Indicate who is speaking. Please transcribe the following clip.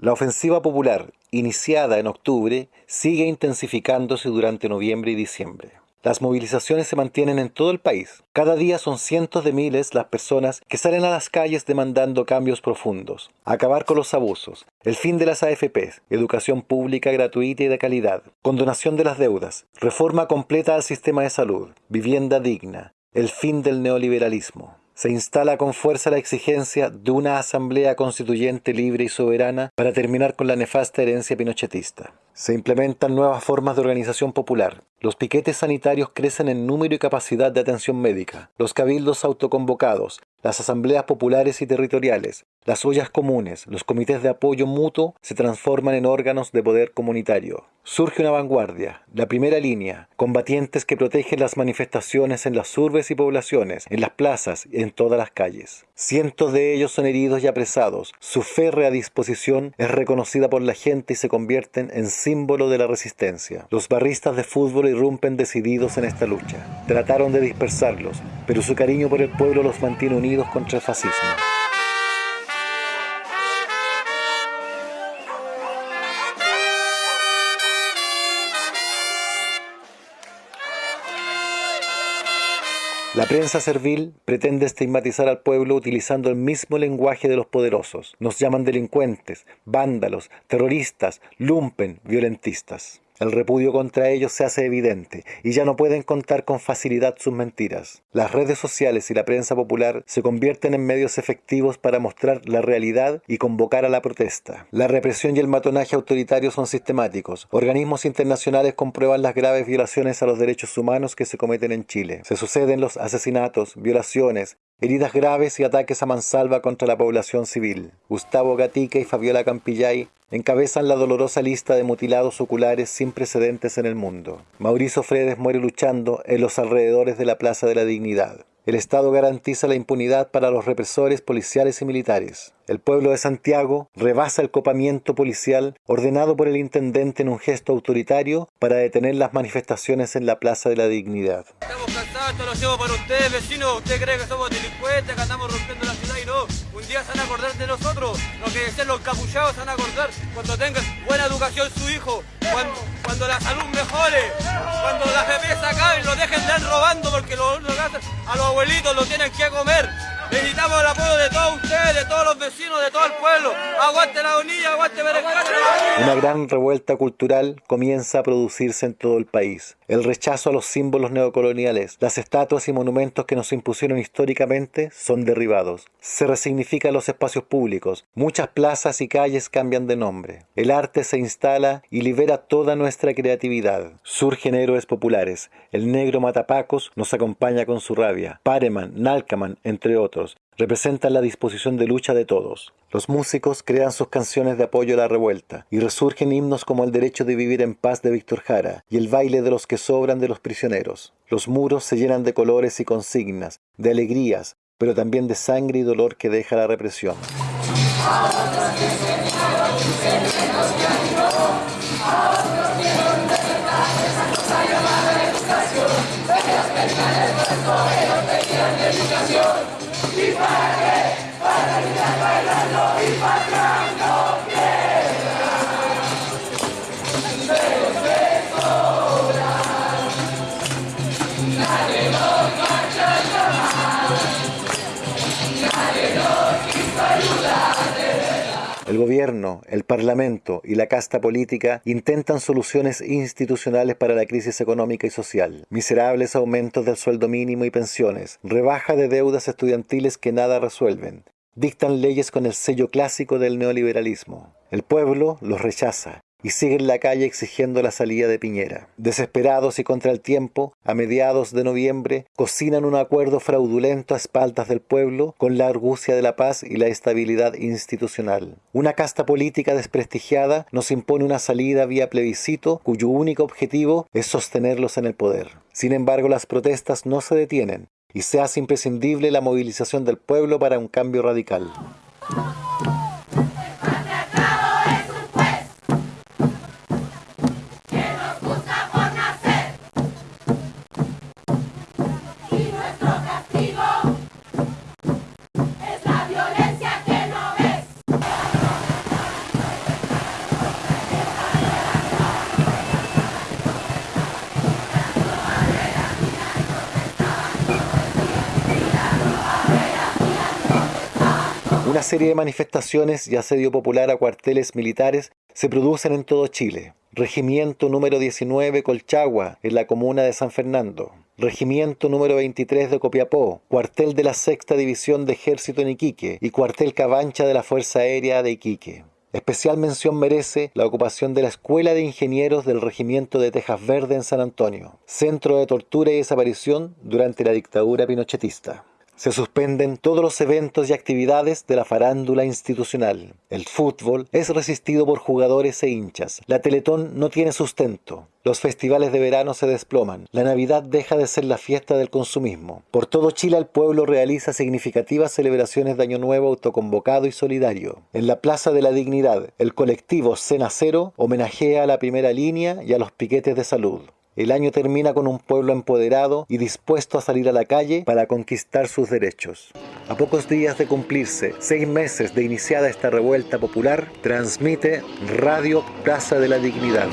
Speaker 1: La ofensiva popular, iniciada en octubre, sigue intensificándose durante noviembre y diciembre. Las movilizaciones se mantienen en todo el país. Cada día son cientos de miles las personas que salen a las calles demandando cambios profundos, acabar con los abusos, el fin de las AFPs, educación pública gratuita y de calidad, condonación de las deudas, reforma completa al sistema de salud, vivienda digna, el fin del neoliberalismo se instala con fuerza la exigencia de una asamblea constituyente libre y soberana para terminar con la nefasta herencia pinochetista. Se implementan nuevas formas de organización popular. Los piquetes sanitarios crecen en número y capacidad de atención médica. Los cabildos autoconvocados, las asambleas populares y territoriales, las ollas comunes, los comités de apoyo mutuo se transforman en órganos de poder comunitario. Surge una vanguardia, la primera línea, combatientes que protegen las manifestaciones en las urbes y poblaciones, en las plazas y en todas las calles. Cientos de ellos son heridos y apresados. Su férrea disposición es reconocida por la gente y se convierten en símbolo de la resistencia. Los barristas de fútbol irrumpen decididos en esta lucha. Trataron de dispersarlos, pero su cariño por el pueblo los mantiene unidos contra el fascismo. La prensa servil pretende estigmatizar al pueblo utilizando el mismo lenguaje de los poderosos. Nos llaman delincuentes, vándalos, terroristas, lumpen, violentistas. El repudio contra ellos se hace evidente y ya no pueden contar con facilidad sus mentiras. Las redes sociales y la prensa popular se convierten en medios efectivos para mostrar la realidad y convocar a la protesta. La represión y el matonaje autoritario son sistemáticos. Organismos internacionales comprueban las graves violaciones a los derechos humanos que se cometen en Chile. Se suceden los asesinatos, violaciones, heridas graves y ataques a mansalva contra la población civil. Gustavo Gatica y Fabiola Campillay encabezan la dolorosa lista de mutilados oculares sin precedentes en el mundo. Mauricio Fredes muere luchando en los alrededores de la Plaza de la Dignidad. El Estado garantiza la impunidad para los represores policiales y militares. El pueblo de Santiago rebasa el copamiento policial ordenado por el intendente en un gesto autoritario para detener las manifestaciones en la Plaza de la Dignidad.
Speaker 2: Estamos cansados, esto lo hacemos para ustedes, vecinos. Usted cree que somos delincuentes, que andamos rompiendo la ciudad y no. Un día se van a acordar de nosotros. Los que dicen los capuchados se van a acordar cuando tengan buena educación su hijo, cuando, cuando la salud mejore, cuando las bebés acaben, lo dejen de robando porque lo, lo, a los abuelitos lo tienen que comer. De todos los vecinos, de todo el pueblo. Aguante la unidad, aguante
Speaker 1: Una gran revuelta cultural comienza a producirse en todo el país. El rechazo a los símbolos neocoloniales, las estatuas y monumentos que nos impusieron históricamente son derribados. Se resignifican los espacios públicos. Muchas plazas y calles cambian de nombre. El arte se instala y libera toda nuestra creatividad. Surgen héroes populares. El negro Matapacos nos acompaña con su rabia. Pareman, Nalcaman, entre otros representan la disposición de lucha de todos. Los músicos crean sus canciones de apoyo a la revuelta y resurgen himnos como El derecho de vivir en paz de Víctor Jara y El baile de los que sobran de los prisioneros. Los muros se llenan de colores y consignas, de alegrías, pero también de sangre y dolor que deja la represión. El gobierno, el parlamento y la casta política intentan soluciones institucionales para la crisis económica y social. Miserables aumentos del sueldo mínimo y pensiones, rebaja de deudas estudiantiles que nada resuelven. Dictan leyes con el sello clásico del neoliberalismo. El pueblo los rechaza y siguen la calle exigiendo la salida de Piñera. Desesperados y contra el tiempo, a mediados de noviembre, cocinan un acuerdo fraudulento a espaldas del pueblo con la argucia de la paz y la estabilidad institucional. Una casta política desprestigiada nos impone una salida vía plebiscito cuyo único objetivo es sostenerlos en el poder. Sin embargo, las protestas no se detienen y se hace imprescindible la movilización del pueblo para un cambio radical. Una serie de manifestaciones y asedio popular a cuarteles militares se producen en todo Chile. Regimiento número 19 Colchagua, en la comuna de San Fernando. Regimiento número 23 de Copiapó, cuartel de la Sexta División de Ejército en Iquique y cuartel Cabancha de la Fuerza Aérea de Iquique. Especial mención merece la ocupación de la Escuela de Ingenieros del Regimiento de Tejas Verde en San Antonio, centro de tortura y desaparición durante la dictadura pinochetista. Se suspenden todos los eventos y actividades de la farándula institucional. El fútbol es resistido por jugadores e hinchas. La Teletón no tiene sustento. Los festivales de verano se desploman. La Navidad deja de ser la fiesta del consumismo. Por todo Chile el pueblo realiza significativas celebraciones de Año Nuevo autoconvocado y solidario. En la Plaza de la Dignidad, el colectivo Cena Cero homenajea a la primera línea y a los piquetes de salud. El año termina con un pueblo empoderado y dispuesto a salir a la calle para conquistar sus derechos. A pocos días de cumplirse seis meses de iniciada esta revuelta popular, transmite Radio Plaza de la Dignidad.